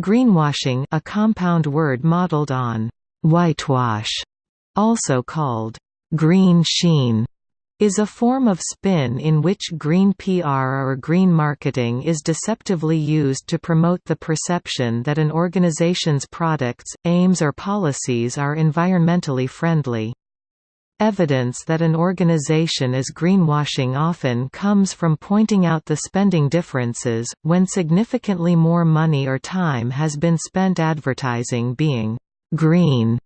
Greenwashing a compound word modeled on «whitewash», also called «green sheen», is a form of spin in which green PR or green marketing is deceptively used to promote the perception that an organization's products, aims or policies are environmentally friendly. Evidence that an organization is greenwashing often comes from pointing out the spending differences, when significantly more money or time has been spent advertising being «green»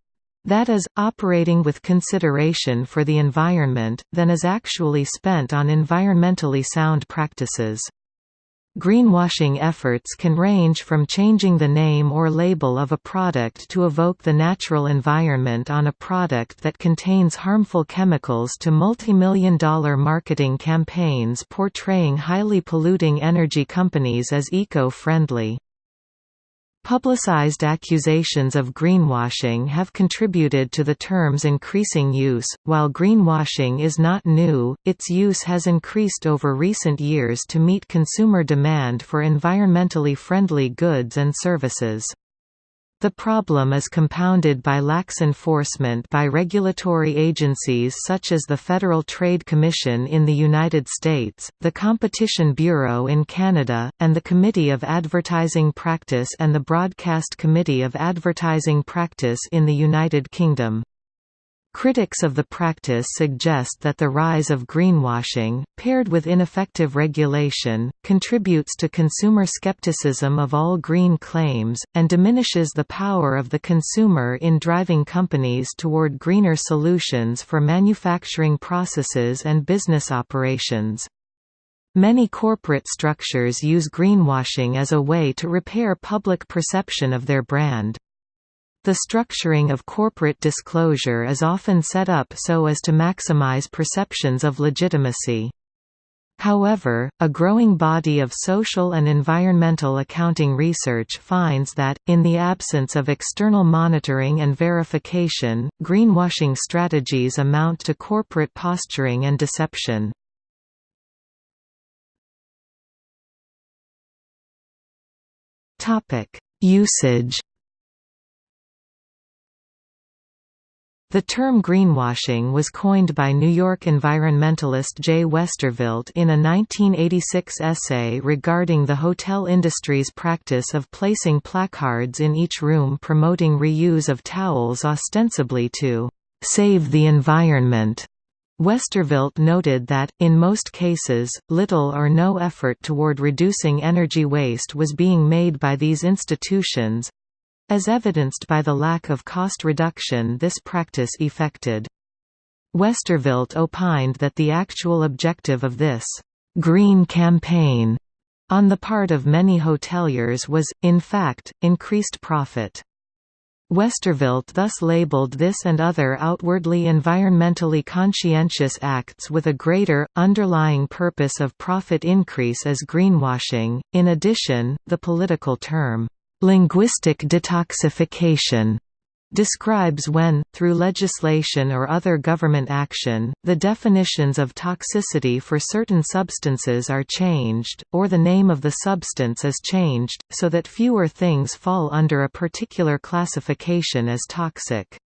that is, operating with consideration for the environment, than is actually spent on environmentally sound practices. Greenwashing efforts can range from changing the name or label of a product to evoke the natural environment on a product that contains harmful chemicals to multimillion dollar marketing campaigns portraying highly polluting energy companies as eco-friendly. Publicized accusations of greenwashing have contributed to the term's increasing use. While greenwashing is not new, its use has increased over recent years to meet consumer demand for environmentally friendly goods and services. The problem is compounded by lax enforcement by regulatory agencies such as the Federal Trade Commission in the United States, the Competition Bureau in Canada, and the Committee of Advertising Practice and the Broadcast Committee of Advertising Practice in the United Kingdom. Critics of the practice suggest that the rise of greenwashing, paired with ineffective regulation, contributes to consumer skepticism of all green claims, and diminishes the power of the consumer in driving companies toward greener solutions for manufacturing processes and business operations. Many corporate structures use greenwashing as a way to repair public perception of their brand. The structuring of corporate disclosure is often set up so as to maximize perceptions of legitimacy. However, a growing body of social and environmental accounting research finds that, in the absence of external monitoring and verification, greenwashing strategies amount to corporate posturing and deception. Usage The term greenwashing was coined by New York environmentalist Jay Westerveld in a 1986 essay regarding the hotel industry's practice of placing placards in each room promoting reuse of towels ostensibly to «save the environment». Westerveld noted that, in most cases, little or no effort toward reducing energy waste was being made by these institutions, as evidenced by the lack of cost reduction this practice effected. Westerveld opined that the actual objective of this «green campaign» on the part of many hoteliers was, in fact, increased profit. Westerveld thus labeled this and other outwardly environmentally conscientious acts with a greater, underlying purpose of profit increase as greenwashing. In addition, the political term, Linguistic detoxification describes when, through legislation or other government action, the definitions of toxicity for certain substances are changed, or the name of the substance is changed, so that fewer things fall under a particular classification as toxic.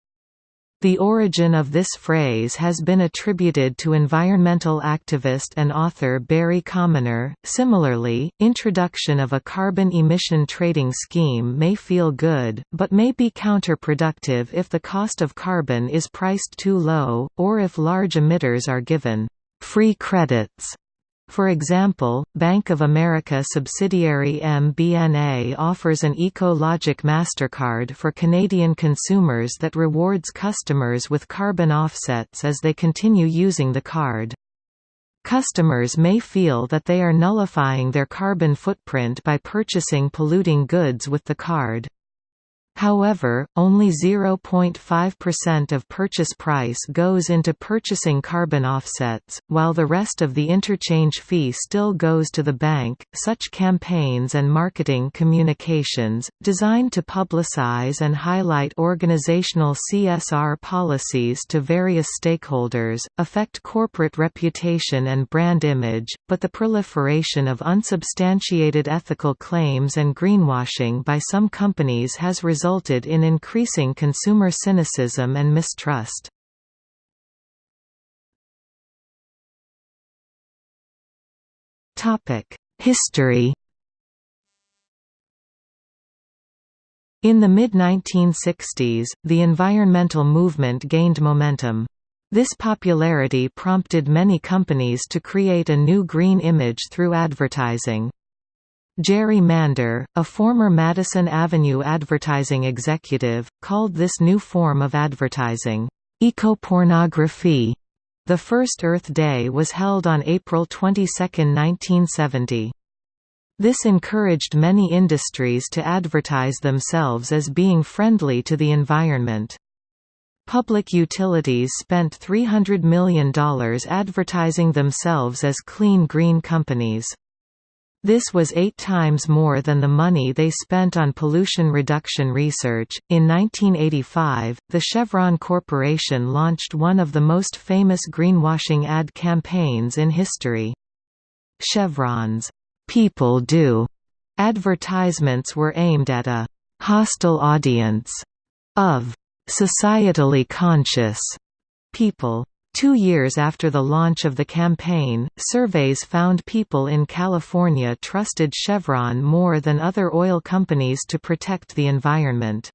The origin of this phrase has been attributed to environmental activist and author Barry Commoner. Similarly, introduction of a carbon emission trading scheme may feel good, but may be counterproductive if the cost of carbon is priced too low, or if large emitters are given free credits for example, Bank of America subsidiary MBNA offers an EcoLogic MasterCard for Canadian consumers that rewards customers with carbon offsets as they continue using the card. Customers may feel that they are nullifying their carbon footprint by purchasing polluting goods with the card. However, only 0.5% of purchase price goes into purchasing carbon offsets, while the rest of the interchange fee still goes to the bank. Such campaigns and marketing communications, designed to publicize and highlight organizational CSR policies to various stakeholders, affect corporate reputation and brand image, but the proliferation of unsubstantiated ethical claims and greenwashing by some companies has resulted resulted in increasing consumer cynicism and mistrust. History In the mid-1960s, the environmental movement gained momentum. This popularity prompted many companies to create a new green image through advertising. Jerry Mander, a former Madison Avenue advertising executive, called this new form of advertising, ecopornography. The first Earth Day was held on April 22, 1970. This encouraged many industries to advertise themselves as being friendly to the environment. Public utilities spent $300 million advertising themselves as clean green companies. This was eight times more than the money they spent on pollution reduction research. In 1985, the Chevron Corporation launched one of the most famous greenwashing ad campaigns in history. Chevron's People Do advertisements were aimed at a hostile audience of societally conscious people. Two years after the launch of the campaign, surveys found people in California trusted Chevron more than other oil companies to protect the environment.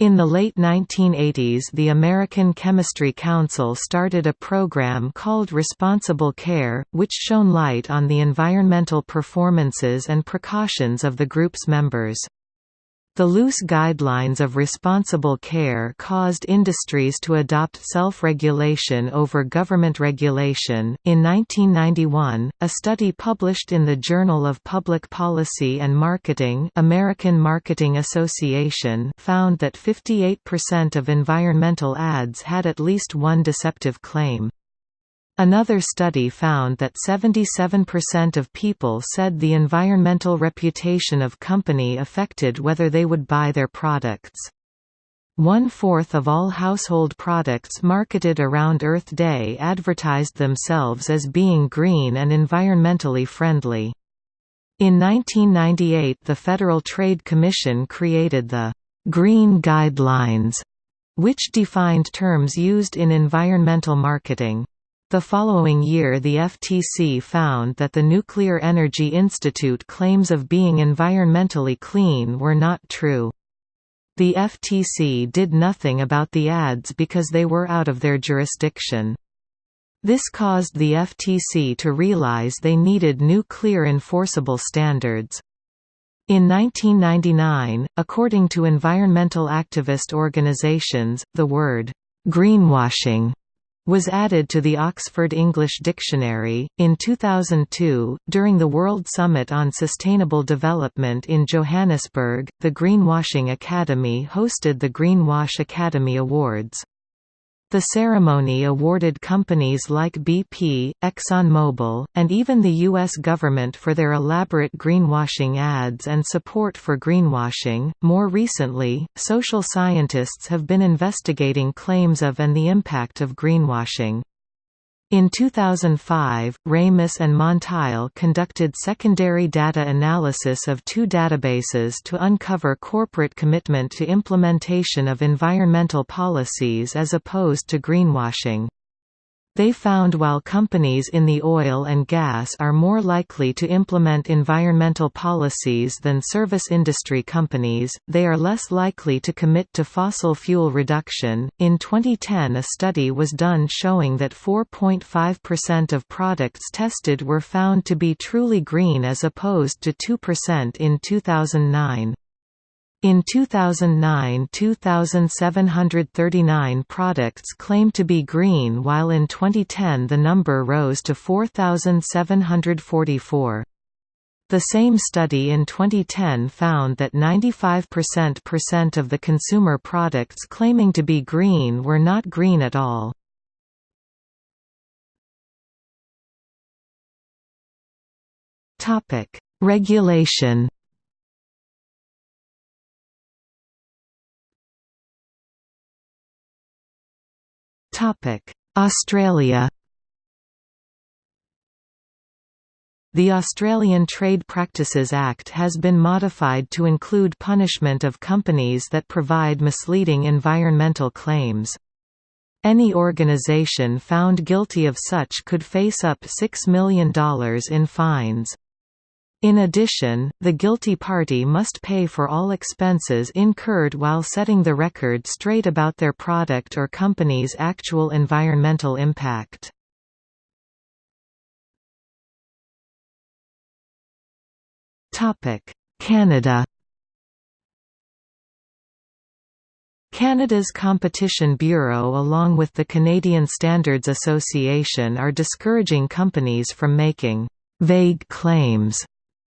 In the late 1980s the American Chemistry Council started a program called Responsible Care, which shone light on the environmental performances and precautions of the group's members. The loose guidelines of responsible care caused industries to adopt self-regulation over government regulation. In 1991, a study published in the Journal of Public Policy and Marketing, American Marketing Association, found that 58% of environmental ads had at least one deceptive claim. Another study found that 77% of people said the environmental reputation of company affected whether they would buy their products. One-fourth of all household products marketed around Earth Day advertised themselves as being green and environmentally friendly. In 1998 the Federal Trade Commission created the «Green Guidelines», which defined terms used in environmental marketing. The following year the FTC found that the Nuclear Energy Institute claims of being environmentally clean were not true. The FTC did nothing about the ads because they were out of their jurisdiction. This caused the FTC to realize they needed new clear enforceable standards. In 1999, according to environmental activist organizations, the word, "'greenwashing' was added to the Oxford English Dictionary. In 2002, during the World Summit on Sustainable Development in Johannesburg, the Greenwashing Academy hosted the Greenwash Academy Awards. The ceremony awarded companies like BP, ExxonMobil, and even the U.S. government for their elaborate greenwashing ads and support for greenwashing. More recently, social scientists have been investigating claims of and the impact of greenwashing. In 2005, Ramus and Montiel conducted secondary data analysis of two databases to uncover corporate commitment to implementation of environmental policies as opposed to greenwashing. They found while companies in the oil and gas are more likely to implement environmental policies than service industry companies, they are less likely to commit to fossil fuel reduction. In 2010, a study was done showing that 4.5% of products tested were found to be truly green as opposed to 2% in 2009. In 2009 2,739 products claimed to be green while in 2010 the number rose to 4,744. The same study in 2010 found that 95% of the consumer products claiming to be green were not green at all. Regulation. Australia. The Australian Trade Practices Act has been modified to include punishment of companies that provide misleading environmental claims. Any organisation found guilty of such could face up $6 million in fines. In addition, the guilty party must pay for all expenses incurred while setting the record straight about their product or company's actual environmental impact. Canada Canada's Competition Bureau along with the Canadian Standards Association are discouraging companies from making «vague claims»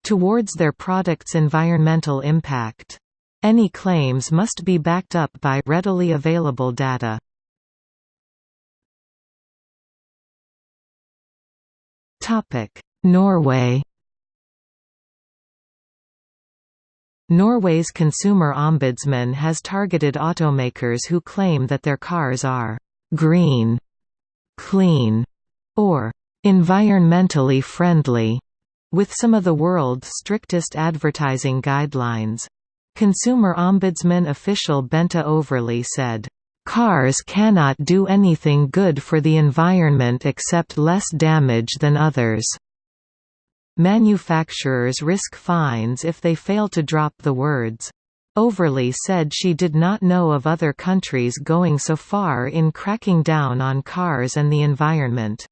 towards their product's environmental impact. Any claims must be backed up by readily available data. Norway Norway's consumer ombudsman has targeted automakers who claim that their cars are «green», «clean» or «environmentally friendly» with some of the world's strictest advertising guidelines. Consumer Ombudsman official Bente Øverli said, "...cars cannot do anything good for the environment except less damage than others." Manufacturers risk fines if they fail to drop the words. Overly said she did not know of other countries going so far in cracking down on cars and the environment.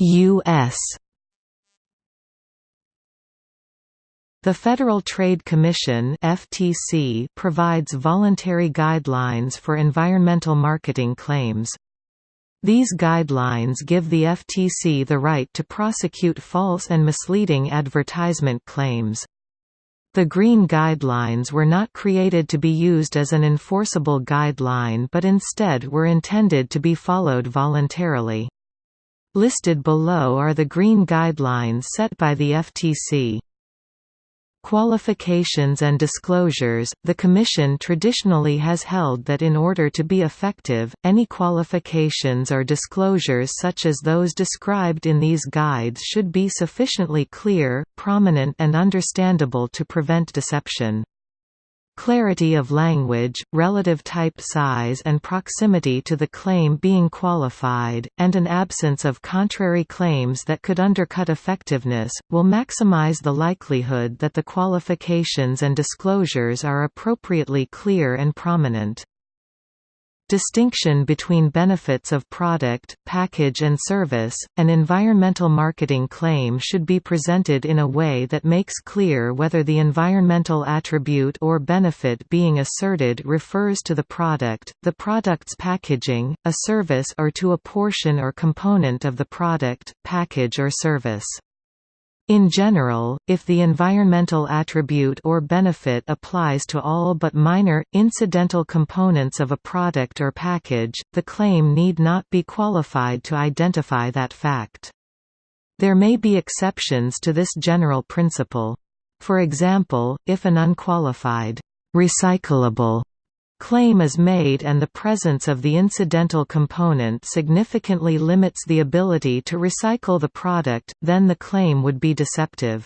U.S. The Federal Trade Commission FTC provides voluntary guidelines for environmental marketing claims. These guidelines give the FTC the right to prosecute false and misleading advertisement claims. The Green Guidelines were not created to be used as an enforceable guideline but instead were intended to be followed voluntarily. Listed below are the Green Guidelines set by the FTC. Qualifications and disclosures – The Commission traditionally has held that in order to be effective, any qualifications or disclosures such as those described in these guides should be sufficiently clear, prominent and understandable to prevent deception. Clarity of language, relative type size and proximity to the claim being qualified, and an absence of contrary claims that could undercut effectiveness, will maximize the likelihood that the qualifications and disclosures are appropriately clear and prominent. Distinction between benefits of product, package and service, an environmental marketing claim should be presented in a way that makes clear whether the environmental attribute or benefit being asserted refers to the product, the product's packaging, a service or to a portion or component of the product, package or service. In general, if the environmental attribute or benefit applies to all but minor, incidental components of a product or package, the claim need not be qualified to identify that fact. There may be exceptions to this general principle. For example, if an unqualified, recyclable claim is made and the presence of the incidental component significantly limits the ability to recycle the product, then the claim would be deceptive.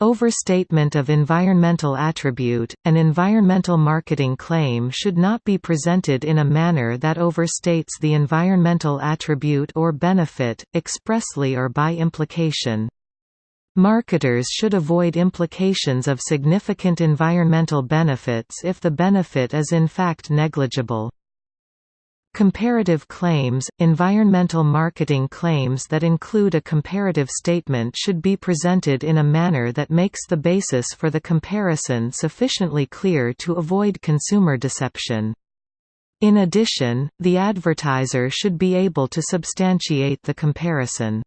Overstatement of environmental attribute – An environmental marketing claim should not be presented in a manner that overstates the environmental attribute or benefit, expressly or by implication. Marketers should avoid implications of significant environmental benefits if the benefit is in fact negligible. Comparative claims – Environmental marketing claims that include a comparative statement should be presented in a manner that makes the basis for the comparison sufficiently clear to avoid consumer deception. In addition, the advertiser should be able to substantiate the comparison.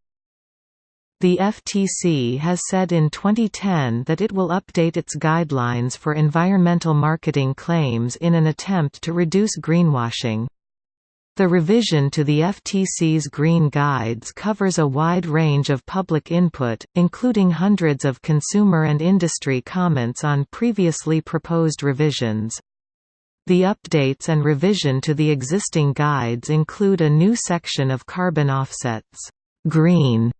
The FTC has said in 2010 that it will update its guidelines for environmental marketing claims in an attempt to reduce greenwashing. The revision to the FTC's Green Guides covers a wide range of public input, including hundreds of consumer and industry comments on previously proposed revisions. The updates and revision to the existing guides include a new section of carbon offsets. Green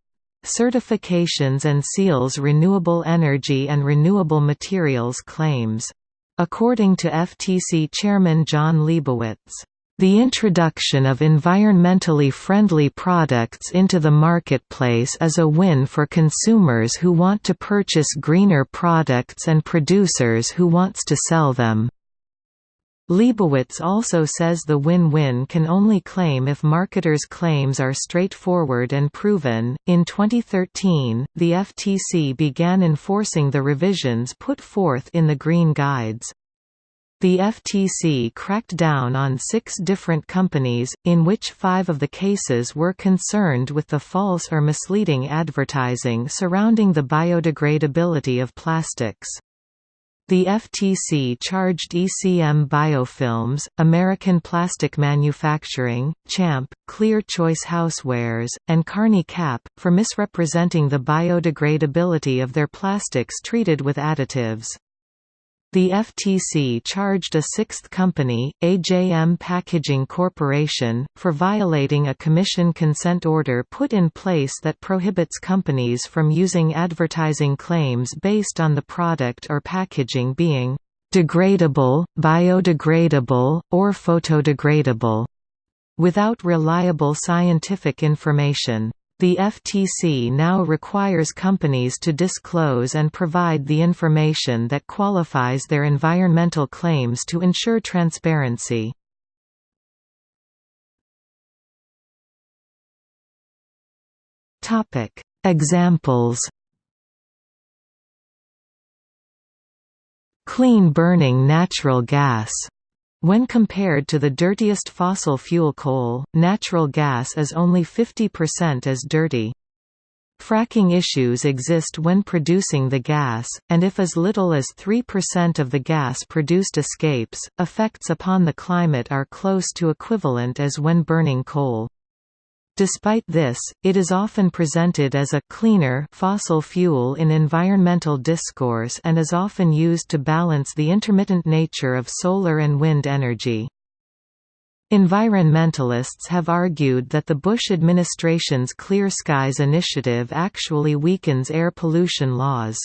certifications and seals renewable energy and renewable materials claims. According to FTC Chairman Jon Leibowitz, the introduction of environmentally friendly products into the marketplace is a win for consumers who want to purchase greener products and producers who wants to sell them. Leibowitz also says the win-win can only claim if marketers' claims are straightforward and proven. In 2013, the FTC began enforcing the revisions put forth in the Green Guides. The FTC cracked down on six different companies, in which five of the cases were concerned with the false or misleading advertising surrounding the biodegradability of plastics. The FTC charged ECM Biofilms, American Plastic Manufacturing, Champ, Clear Choice Housewares, and Carnie Cap, for misrepresenting the biodegradability of their plastics treated with additives. The FTC charged a sixth company, AJM Packaging Corporation, for violating a commission consent order put in place that prohibits companies from using advertising claims based on the product or packaging being degradable, biodegradable, or photodegradable, without reliable scientific information. The FTC now requires companies to disclose and provide the information that qualifies their environmental claims to ensure transparency. Examples Clean burning natural gas when compared to the dirtiest fossil fuel coal, natural gas is only 50% as dirty. Fracking issues exist when producing the gas, and if as little as 3% of the gas produced escapes, effects upon the climate are close to equivalent as when burning coal. Despite this, it is often presented as a cleaner fossil fuel in environmental discourse and is often used to balance the intermittent nature of solar and wind energy. Environmentalists have argued that the Bush administration's Clear Skies initiative actually weakens air pollution laws.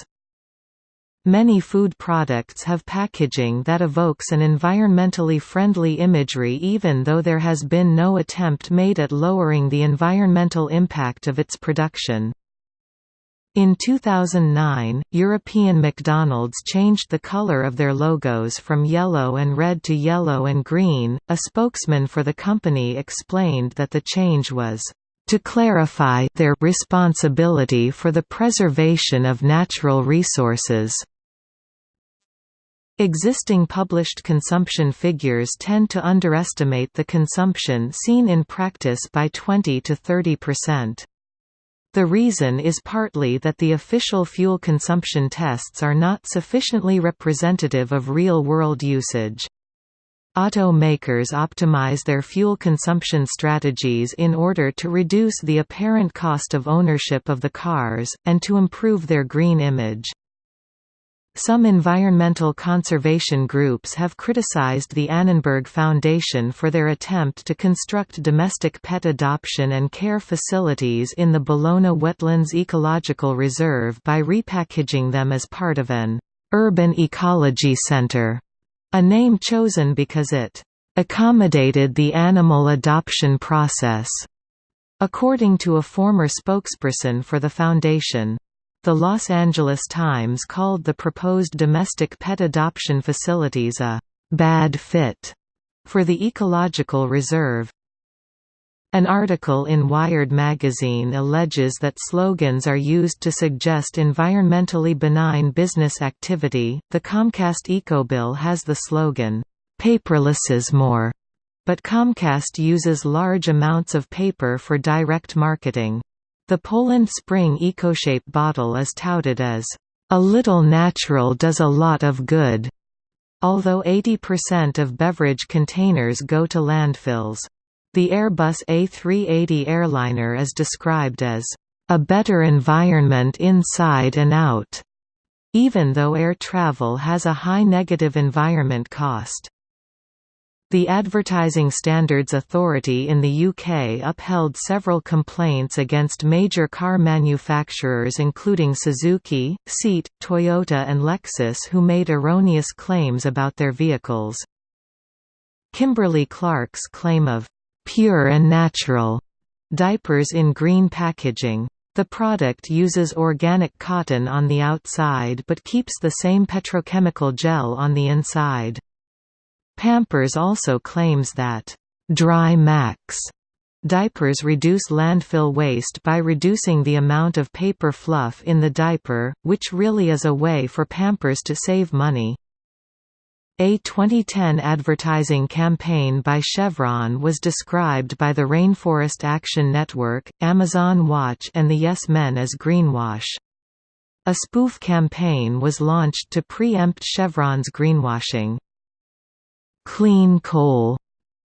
Many food products have packaging that evokes an environmentally friendly imagery even though there has been no attempt made at lowering the environmental impact of its production. In 2009, European McDonald's changed the color of their logos from yellow and red to yellow and green. A spokesman for the company explained that the change was to clarify their responsibility for the preservation of natural resources. Existing published consumption figures tend to underestimate the consumption seen in practice by 20 to 30 percent. The reason is partly that the official fuel consumption tests are not sufficiently representative of real-world usage. Automakers optimize their fuel consumption strategies in order to reduce the apparent cost of ownership of the cars, and to improve their green image. Some environmental conservation groups have criticized the Annenberg Foundation for their attempt to construct domestic pet adoption and care facilities in the Ballona Wetlands Ecological Reserve by repackaging them as part of an urban ecology center, a name chosen because it accommodated the animal adoption process. According to a former spokesperson for the foundation, the Los Angeles Times called the proposed domestic pet adoption facilities a «bad fit» for the ecological reserve. An article in Wired magazine alleges that slogans are used to suggest environmentally benign business activity. The Comcast EcoBill has the slogan, Paperless is more, but Comcast uses large amounts of paper for direct marketing. The Poland Spring EcoShape bottle is touted as, "...a little natural does a lot of good." Although 80% of beverage containers go to landfills. The Airbus A380 airliner is described as, "...a better environment inside and out." even though air travel has a high negative environment cost. The Advertising Standards Authority in the UK upheld several complaints against major car manufacturers including Suzuki, Seat, Toyota and Lexus who made erroneous claims about their vehicles. Kimberly-Clark's claim of «pure and natural» diapers in green packaging the product uses organic cotton on the outside but keeps the same petrochemical gel on the inside. Pampers also claims that, "'Dry Max' diapers reduce landfill waste by reducing the amount of paper fluff in the diaper, which really is a way for Pampers to save money. A 2010 advertising campaign by Chevron was described by the Rainforest Action Network, Amazon Watch and the Yes Men as greenwash. A spoof campaign was launched to preempt Chevron's greenwashing. Clean Coal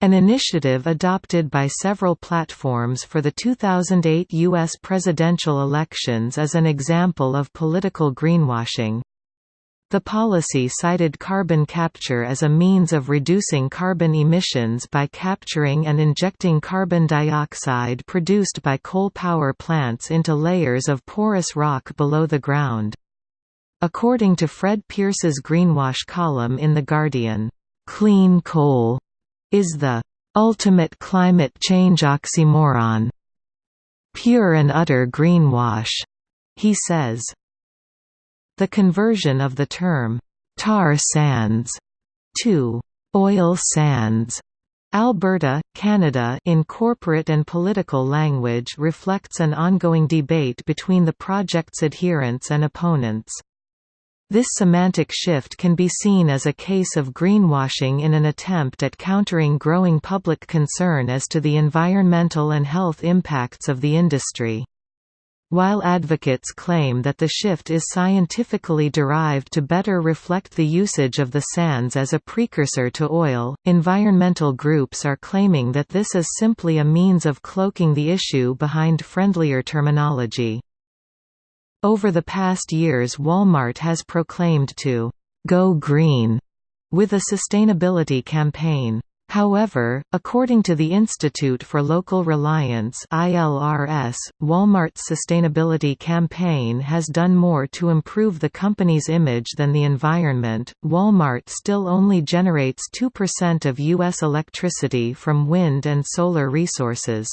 an initiative adopted by several platforms for the 2008 U.S. presidential elections is an example of political greenwashing. The policy cited carbon capture as a means of reducing carbon emissions by capturing and injecting carbon dioxide produced by coal power plants into layers of porous rock below the ground. According to Fred Pearce's Greenwash column in The Guardian, "...clean coal," is the "...ultimate climate change oxymoron." Pure and utter greenwash, he says. The conversion of the term, tar sands, to oil sands Alberta, Canada in corporate and political language reflects an ongoing debate between the project's adherents and opponents. This semantic shift can be seen as a case of greenwashing in an attempt at countering growing public concern as to the environmental and health impacts of the industry. While advocates claim that the shift is scientifically derived to better reflect the usage of the sands as a precursor to oil, environmental groups are claiming that this is simply a means of cloaking the issue behind friendlier terminology. Over the past years Walmart has proclaimed to «go green» with a sustainability campaign. However, according to the Institute for Local Reliance ILRS, Walmart's sustainability campaign has done more to improve the company's image than the environment. Walmart still only generates 2% of U.S. electricity from wind and solar resources.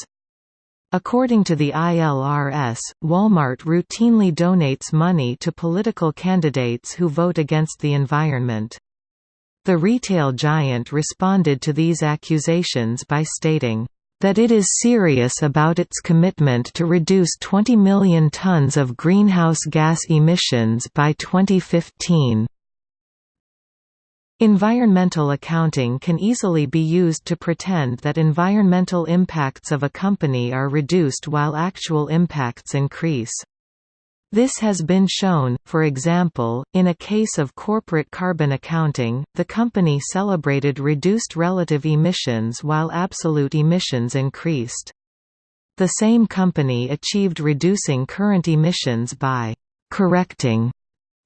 According to the ILRS, Walmart routinely donates money to political candidates who vote against the environment. The retail giant responded to these accusations by stating, "...that it is serious about its commitment to reduce 20 million tons of greenhouse gas emissions by 2015." Environmental accounting can easily be used to pretend that environmental impacts of a company are reduced while actual impacts increase. This has been shown, for example, in a case of corporate carbon accounting, the company celebrated reduced relative emissions while absolute emissions increased. The same company achieved reducing current emissions by «correcting»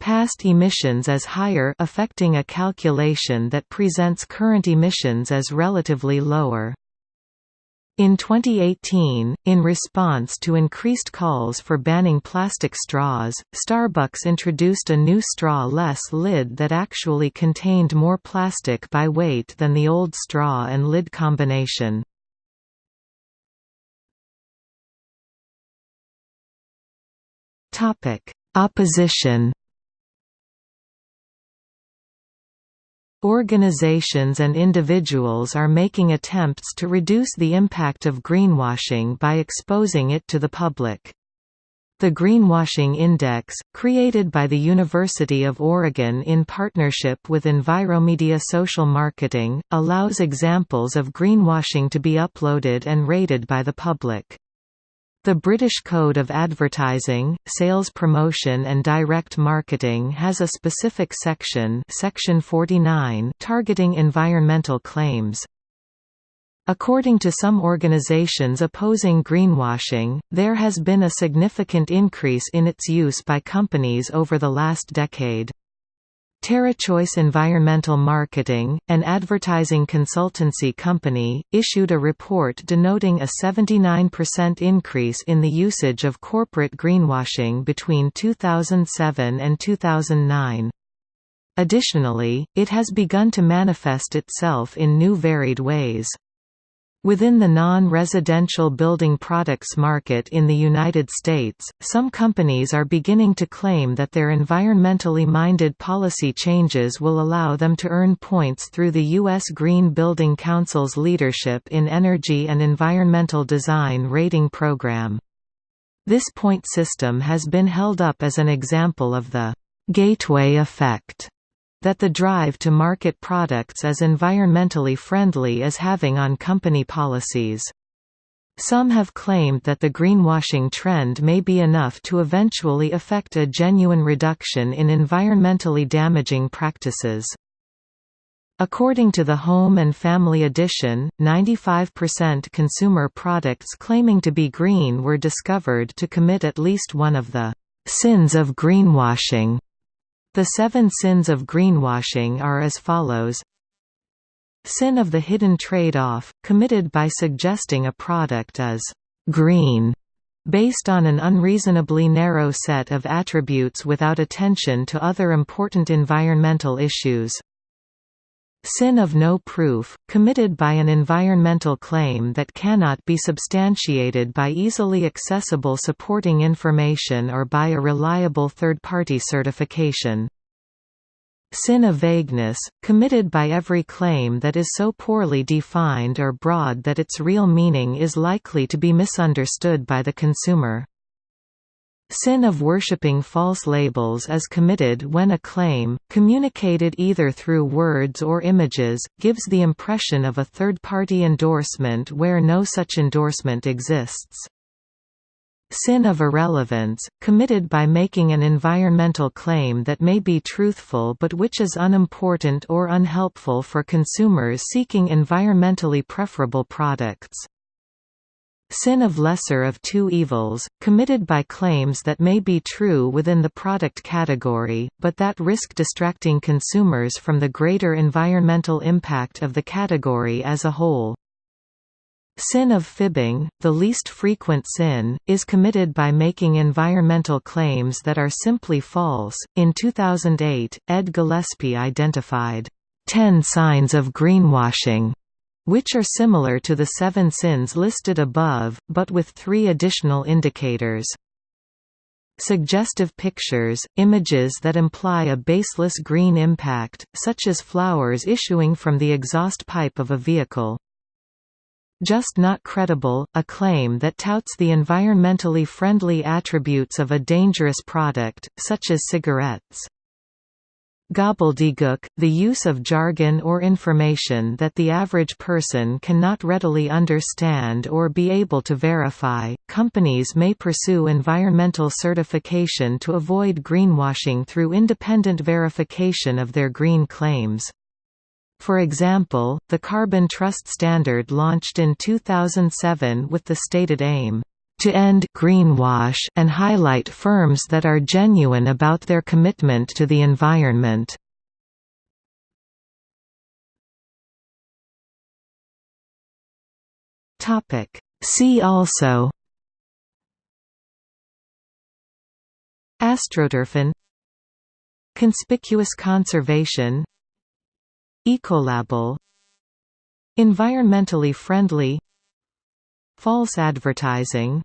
past emissions as higher affecting a calculation that presents current emissions as relatively lower. In 2018, in response to increased calls for banning plastic straws, Starbucks introduced a new straw-less lid that actually contained more plastic by weight than the old straw and lid combination. Opposition Organizations and individuals are making attempts to reduce the impact of greenwashing by exposing it to the public. The Greenwashing Index, created by the University of Oregon in partnership with Enviromedia Social Marketing, allows examples of greenwashing to be uploaded and rated by the public. The British Code of Advertising, Sales Promotion and Direct Marketing has a specific section section 49 targeting environmental claims. According to some organizations opposing greenwashing, there has been a significant increase in its use by companies over the last decade. TerraChoice Environmental Marketing, an advertising consultancy company, issued a report denoting a 79% increase in the usage of corporate greenwashing between 2007 and 2009. Additionally, it has begun to manifest itself in new varied ways. Within the non-residential building products market in the United States, some companies are beginning to claim that their environmentally minded policy changes will allow them to earn points through the U.S. Green Building Council's Leadership in Energy and Environmental Design rating program. This point system has been held up as an example of the «gateway effect» that the drive to market products as environmentally friendly is having on company policies. Some have claimed that the greenwashing trend may be enough to eventually affect a genuine reduction in environmentally damaging practices. According to the Home and Family Edition, 95% consumer products claiming to be green were discovered to commit at least one of the sins of greenwashing. The seven sins of greenwashing are as follows Sin of the hidden trade-off, committed by suggesting a product is «green» based on an unreasonably narrow set of attributes without attention to other important environmental issues. Sin of no proof, committed by an environmental claim that cannot be substantiated by easily accessible supporting information or by a reliable third-party certification. Sin of vagueness, committed by every claim that is so poorly defined or broad that its real meaning is likely to be misunderstood by the consumer. Sin of worshipping false labels is committed when a claim, communicated either through words or images, gives the impression of a third-party endorsement where no such endorsement exists. Sin of irrelevance, committed by making an environmental claim that may be truthful but which is unimportant or unhelpful for consumers seeking environmentally preferable products. Sin of lesser of two evils, committed by claims that may be true within the product category, but that risk distracting consumers from the greater environmental impact of the category as a whole. Sin of fibbing, the least frequent sin, is committed by making environmental claims that are simply false. In 2008, Ed Gillespie identified 10 signs of greenwashing which are similar to the seven sins listed above, but with three additional indicators. Suggestive pictures, images that imply a baseless green impact, such as flowers issuing from the exhaust pipe of a vehicle. Just not credible, a claim that touts the environmentally friendly attributes of a dangerous product, such as cigarettes. Gobbledygook, the use of jargon or information that the average person cannot readily understand or be able to verify. Companies may pursue environmental certification to avoid greenwashing through independent verification of their green claims. For example, the Carbon Trust Standard launched in 2007 with the stated aim to end greenwash and highlight firms that are genuine about their commitment to the environment. Topic See also Astroturfing Conspicuous conservation Ecolabel Environmentally friendly False advertising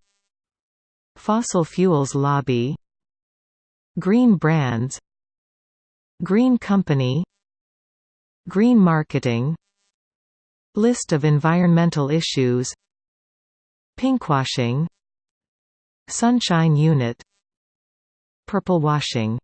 Fossil fuels lobby. Green brands. Green company. Green marketing. List of environmental issues. Pinkwashing. Sunshine unit. Purple washing